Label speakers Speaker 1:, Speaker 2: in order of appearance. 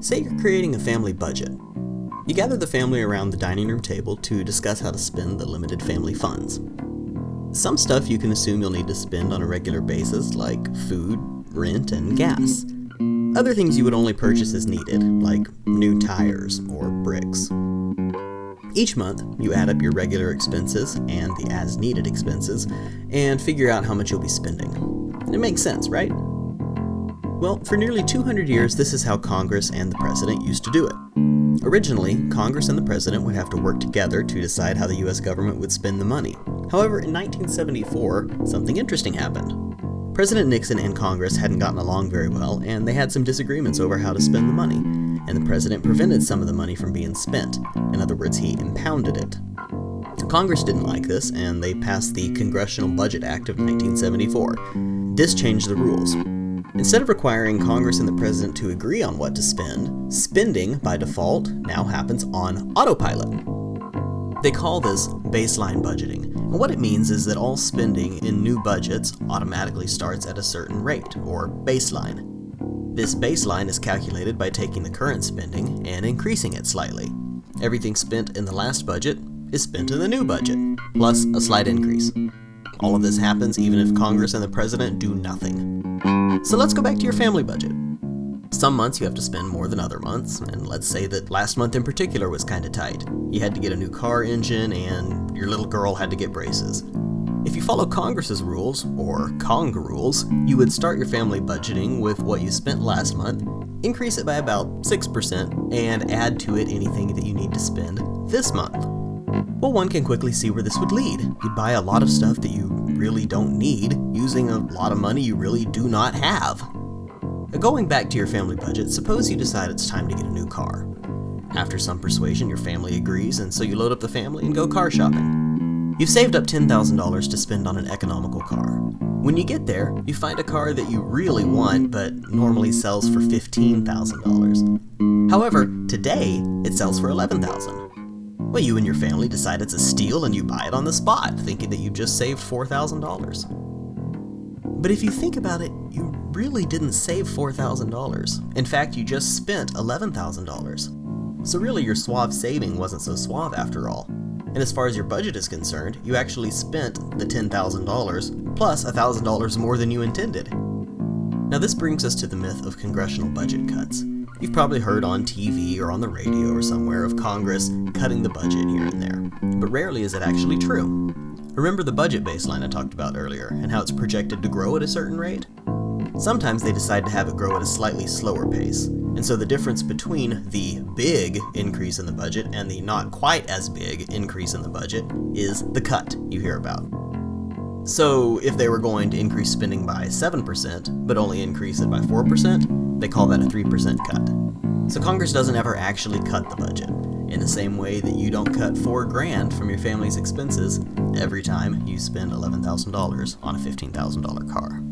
Speaker 1: Say you're creating a family budget. You gather the family around the dining room table to discuss how to spend the limited family funds. Some stuff you can assume you'll need to spend on a regular basis, like food, rent, and gas. Other things you would only purchase as needed, like new tires or bricks. Each month, you add up your regular expenses and the as needed expenses and figure out how much you'll be spending. It makes sense, right? Well, for nearly 200 years, this is how Congress and the President used to do it. Originally, Congress and the President would have to work together to decide how the US government would spend the money. However, in 1974, something interesting happened. President Nixon and Congress hadn't gotten along very well, and they had some disagreements over how to spend the money, and the President prevented some of the money from being spent. In other words, he impounded it. Congress didn't like this, and they passed the Congressional Budget Act of 1974. This changed the rules. Instead of requiring Congress and the President to agree on what to spend, spending, by default, now happens on autopilot. They call this baseline budgeting, and what it means is that all spending in new budgets automatically starts at a certain rate, or baseline. This baseline is calculated by taking the current spending and increasing it slightly. Everything spent in the last budget is spent in the new budget, plus a slight increase. All of this happens even if Congress and the President do nothing. So let's go back to your family budget. Some months you have to spend more than other months, and let's say that last month in particular was kinda tight. You had to get a new car engine, and your little girl had to get braces. If you follow Congress's rules, or Cong rules, you would start your family budgeting with what you spent last month, increase it by about 6%, and add to it anything that you need to spend this month. Well, one can quickly see where this would lead. You'd buy a lot of stuff that you really don't need, using a lot of money you really do not have. Going back to your family budget, suppose you decide it's time to get a new car. After some persuasion, your family agrees, and so you load up the family and go car shopping. You've saved up $10,000 to spend on an economical car. When you get there, you find a car that you really want but normally sells for $15,000. However, today it sells for $11,000. Well, you and your family decide it's a steal and you buy it on the spot, thinking that you just saved $4,000. But if you think about it, you really didn't save $4,000. In fact, you just spent $11,000. So really your suave saving wasn't so suave after all. And as far as your budget is concerned, you actually spent the $10,000 plus $1,000 more than you intended. Now this brings us to the myth of congressional budget cuts. You've probably heard on TV or on the radio or somewhere of Congress cutting the budget here and there, but rarely is it actually true. Remember the budget baseline I talked about earlier, and how it's projected to grow at a certain rate? Sometimes they decide to have it grow at a slightly slower pace, and so the difference between the big increase in the budget and the not quite as big increase in the budget is the cut you hear about. So if they were going to increase spending by 7%, but only increase it by 4%, they call that a 3% cut. So Congress doesn't ever actually cut the budget, in the same way that you don't cut 4 grand from your family's expenses every time you spend $11,000 on a $15,000 car.